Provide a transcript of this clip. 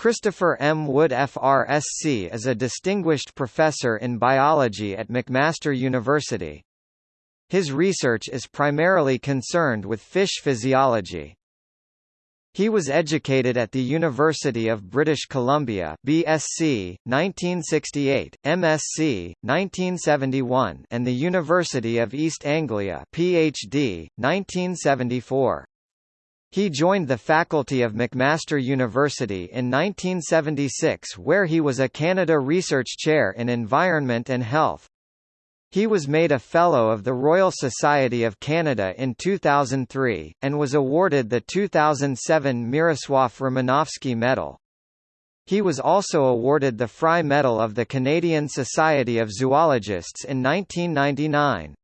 Christopher M. Wood FRSC is a distinguished professor in biology at McMaster University. His research is primarily concerned with fish physiology. He was educated at the University of British Columbia BSc, 1968, MSc, 1971 and the University of East Anglia PhD, 1974. He joined the faculty of McMaster University in 1976 where he was a Canada Research Chair in Environment and Health. He was made a Fellow of the Royal Society of Canada in 2003, and was awarded the 2007 Miroslaw Romanowski Medal. He was also awarded the Fry Medal of the Canadian Society of Zoologists in 1999.